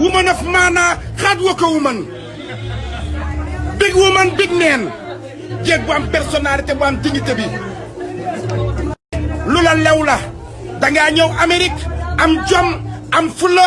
woman of maanaa xaat wa ko woman big woman big man jéeg bu am personnalité bu am dignité bi lu la lew la dangaa ñëw Amérique am jom am fula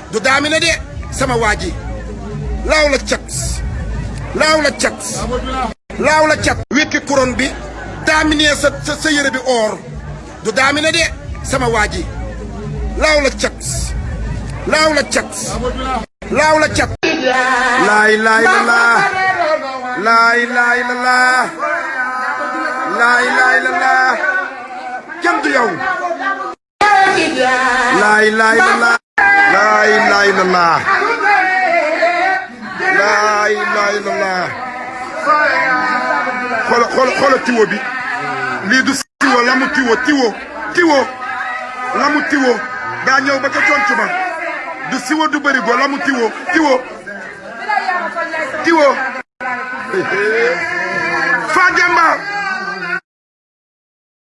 du daami na de sama waa ji laaw la cat laaw la cat laaw la cat wekki couronne bi daamine sa sa sa yére bi or du daamine de sama waa ji laaw la cat laaw la cat laaw la cat laay laay la laa laay laay la laa laay laay la laa kenn du yow laay laay la laa laay laay la laa laay laay la laa xool xool xool tiwo bi lii du tiwo lamu tiwo tiwo tiwo lamu tiwo daa ñëw ba ca conc ba du siwo du bëri go lamu tiwo tiwo tiwo Fademba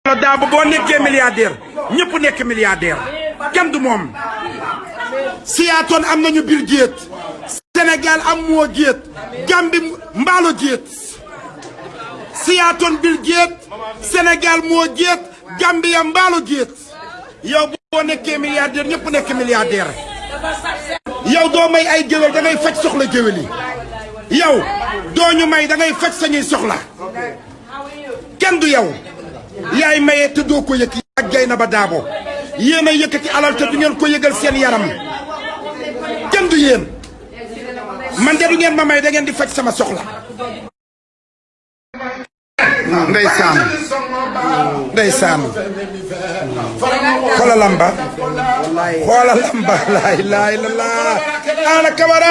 la daa ba boo nekkee milliardaire ñëpp nekk milliardaire kenn du moom siyaatoon am nañu biir géet Sénégal am moo géet Gambie mbaalo géet siyaatoon biir géet Sénégal moo géet Gambie am mbaalo géet yow boo nekkee milliardaire ñëpp nekk milliardaire yow doo may ay géwél da ngay faj soxla géwél yi yow doo ñu may da ngay faj sañuy soxla kenn du yow yaay maye te doo ko yëkk ak jay na ba daabo yéen a yëkkati alal te du ngeen ko yëgal seen yaram kenn du yéen man de du ngeen ma may da ngeen di faj sama soxla ndeysaan ndeysaan xoola lamba xoola lamba laay laay la laa ana kamara